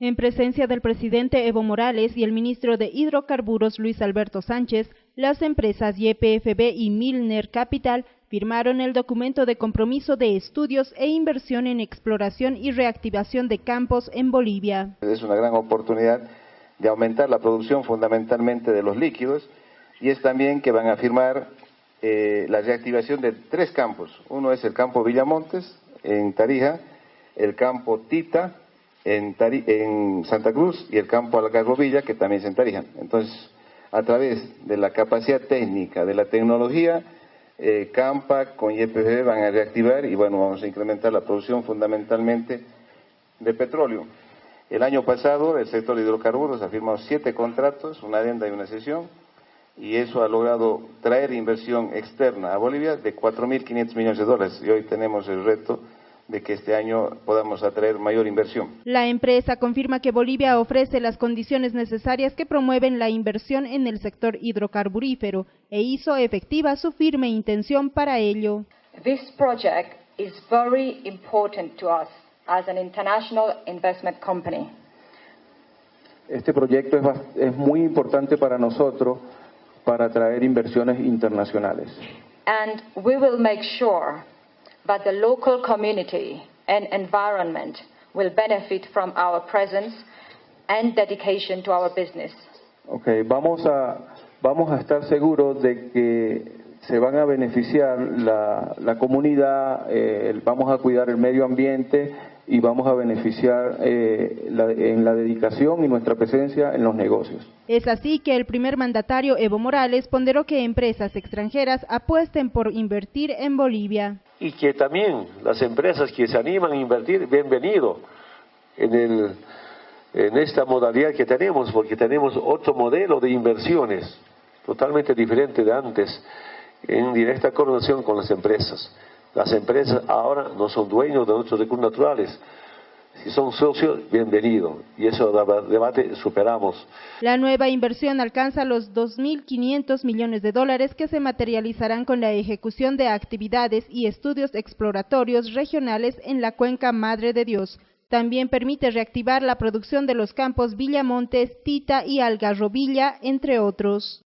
En presencia del presidente Evo Morales y el ministro de Hidrocarburos Luis Alberto Sánchez, las empresas YPFB y Milner Capital firmaron el documento de compromiso de estudios e inversión en exploración y reactivación de campos en Bolivia. Es una gran oportunidad de aumentar la producción fundamentalmente de los líquidos y es también que van a firmar eh, la reactivación de tres campos. Uno es el campo Villamontes en Tarija, el campo Tita en, en Santa Cruz y el campo Algarrobilla que también es en Tarija. Entonces, a través de la capacidad técnica, de la tecnología, eh, Campa con YPF van a reactivar y bueno, vamos a incrementar la producción fundamentalmente de petróleo. El año pasado el sector de hidrocarburos ha firmado siete contratos, una adenda y una sesión, y eso ha logrado traer inversión externa a Bolivia de 4.500 millones de dólares. Y hoy tenemos el reto de que este año podamos atraer mayor inversión. La empresa confirma que Bolivia ofrece las condiciones necesarias que promueven la inversión en el sector hidrocarburífero e hizo efectiva su firme intención para ello. This project is very important to us as an international investment company. Este proyecto es, es muy importante para nosotros para atraer inversiones internacionales. And we will make sure but the local community and environment will benefit from our presence and dedication to our business. Okay, vamos a vamos a estar seguros de que se van a beneficiar la, la comunidad, eh, vamos a cuidar el medio ambiente y vamos a beneficiar eh, la, en la dedicación y nuestra presencia en los negocios. Es así que el primer mandatario Evo Morales ponderó que empresas extranjeras apuesten por invertir en Bolivia. Y que también las empresas que se animan a invertir, bienvenido en, el, en esta modalidad que tenemos, porque tenemos otro modelo de inversiones totalmente diferente de antes, en directa coordinación con las empresas. Las empresas ahora no son dueños de nuestros recursos naturales. Si son socios, bienvenido. Y eso debate superamos. La nueva inversión alcanza los 2.500 millones de dólares que se materializarán con la ejecución de actividades y estudios exploratorios regionales en la cuenca Madre de Dios. También permite reactivar la producción de los campos Villamontes, Tita y Algarrobilla, entre otros.